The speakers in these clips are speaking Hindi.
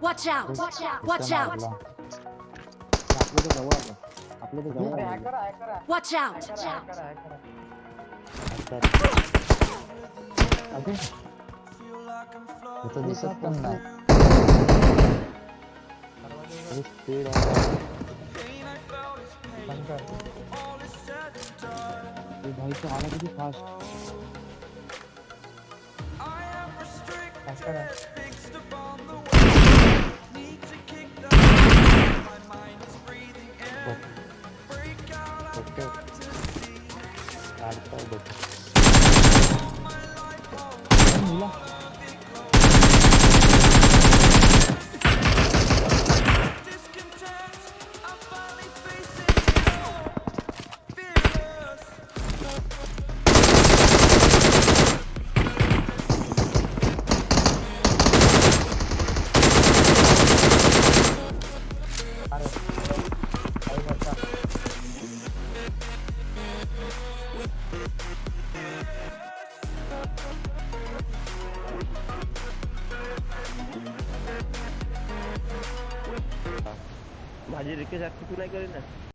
Watch out! Watch out! आपलं तर जवळ आलं आपलं तर जवळ आलं hacker hacker Watch out! Hacker hacker अरे इथं दिसत पण नाही स्पीड आहे बंद कर ते भाई तो आला किती फास्ट हॅकर आहे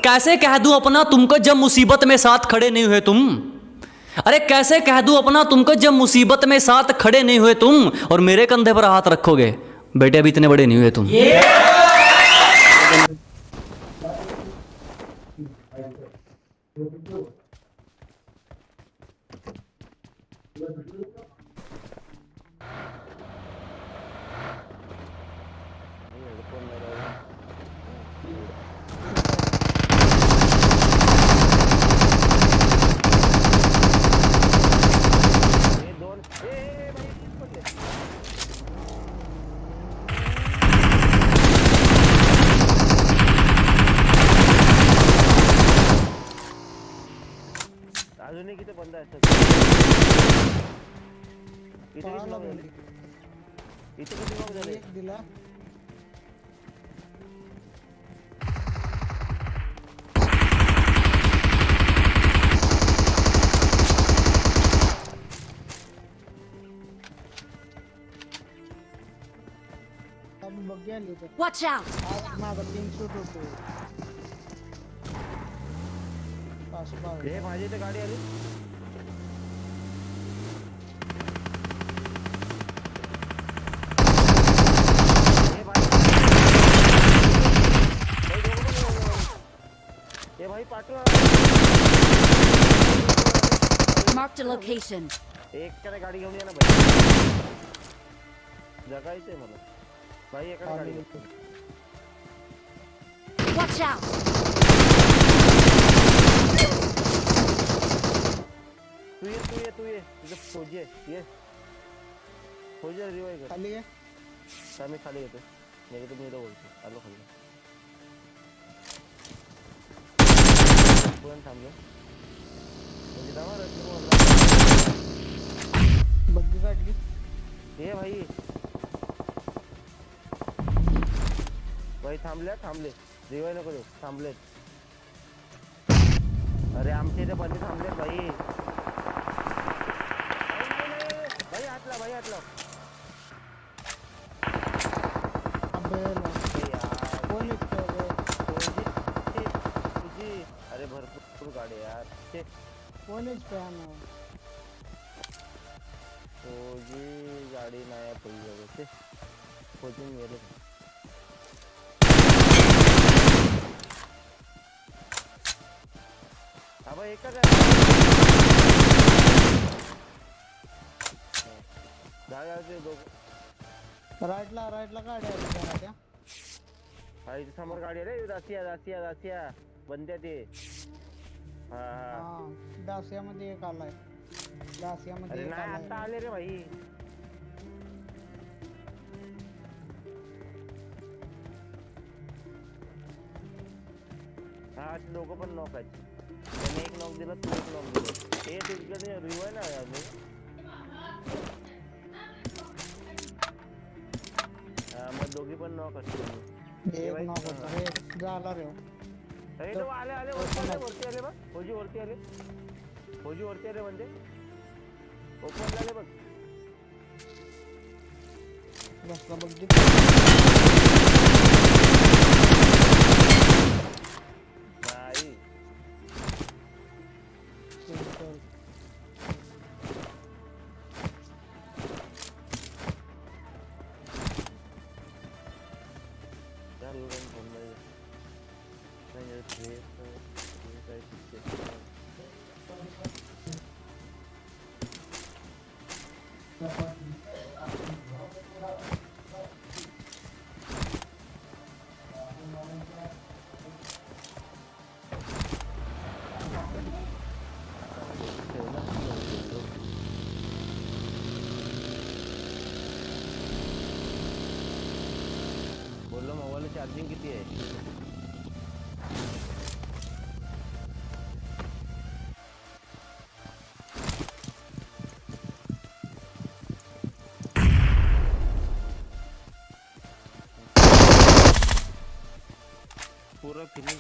कैसे कह दू अपना तुमको जब मुसीबत में साथ खड़े नहीं हुए तुम? अरे कैसे कह दू अपना तुमको जब मुसीबत में साथ खड़े नहीं हुए तुम? और मेरे कंधे पर हाथ रखोगे, बेटे अभी इतने बड़े नहीं हुए तुम। हे बंद आहे सर. झाले? भेंडी. इथे किती knock झाले एक दिला Watch out! हे माझी इथे गाडी आली हे भाई भाई दोघं पण येऊन गेले. हे भाई पाठवा Marked a location. एक त्याने गाडी घेऊन या ना भाई. जगायचंय मला. भाई एका गाडी Watch out! तू ये तू ये तू ये. तुझं फौजी आहे. ये. फौजी रिवाय कर खाली तर मी खाली येतो नाही तर मी इथं बोलतो. आलो खाली. पण थांबलो. म्हणजे जावा रस्त्यावर बग्गी काढली. ये भाई. भाई थांबल्या थांबले. रिवाय नको देऊ थांबलेत अरे आमच्या इथे बंदी थांबलेत भाई. भाई हातला भाई हातला कोण आहे fan? तुझी गाडी नाही आहे पहिली ते खोजून गेले हा बा एकच आहे दहा ते दोघं राईटला राईटला गाडी आली त्याला त्या हा इथे समोर गाडी आहे रे दासिया दासिया दासिया। ते हा हा हा दासियामध्ये एक आलाय. दासियामध्ये अरे एक नाही आता आलाय आले रे भाई. हा दोघं पण नॉक आहेत. त्याने एक नॉक दिला तू एक नॉक दिला. हे तिकडे रिवाय ना अजून? हा मग दोघी पण नॉक असतील. एक नॉक होता. रे झाला रे अरे तो आले आले वरती आले वरती फौजी ओरते अरे फौजी ओरते अरे बंदे ओपन झाले बघ. बसला बघ दे नाही Yeah. बोललो मोबाईल चार्जिंग किती आहे पूरा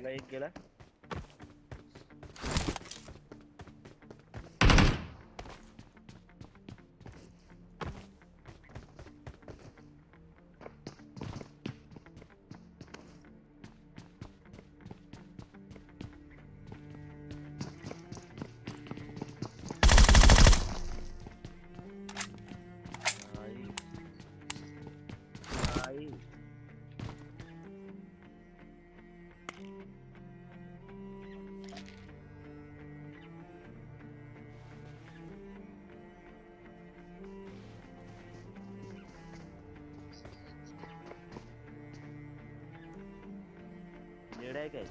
गेला एक गेला. नेड आहे काय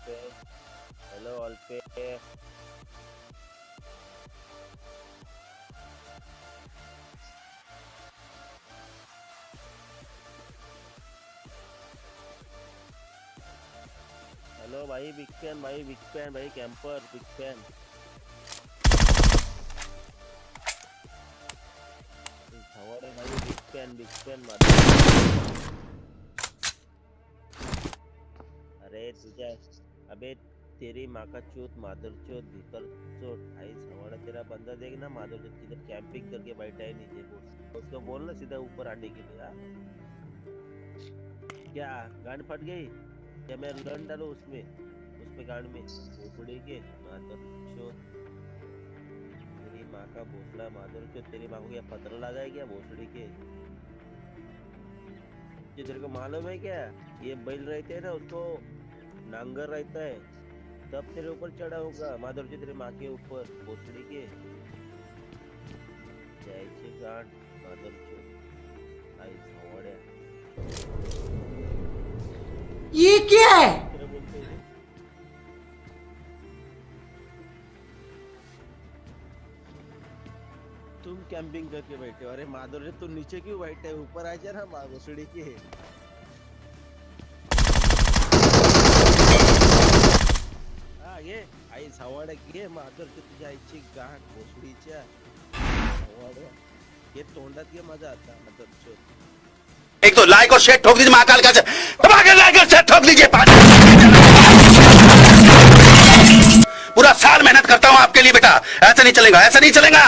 हॅलो अल्पे हॅलो अल्पे हेलो, भाई, बिग फ़ैन, भाई, बिग फ़ैन, भाई, कैंपर, बिग फ़ैन। भाई, बिग फ़ैन बिग फ़ैन अरे तुझ्या अबे, तेरी माँ का चोत मादर चोत भीतर चोट आई सवाड़ा तेरा बंदा देख ना मादर चोत किधर कैंपिंग करके बैठा है नीचे बोल उसको बोल ना सीधा ऊपर आने के लिए हाँ? क्या, गांड फट गई? क्या मैं गन डालू उसमें? उसमें गांड में खोपड़ी के मादर चोत। तेरी माँ का भोसला मादर चोत, तेरी माँ को क्या पत्र लगा है क्या भोसड़ी के? तेरे को मालूम है क्या? ये बैल रहते हैं ना, उसको नांगर रहता है तब तेरे ऊपर चढ़ा होगा माधुर जी तेरे माँ के ऊपर भोसड़ी के। जायचे गांड माधुर आई सवाड्या ये क्या है? तुम कैंपिंग करके बैठे हो। अरे माधुर जी तू नीचे क्यों बैठे है? ऊपर आ जा ना माँ भोसड़ी के। घे माधर घे आता एक तो लाइक और शेयर ठोक दीजिए महाकाल के लाइक और शेयर ठोक दीजिए पूरा साल मेहनत करता हूँ आपके लिए बेटा. ऐसा नहीं चलेगा, ऐसा नहीं चलेगा.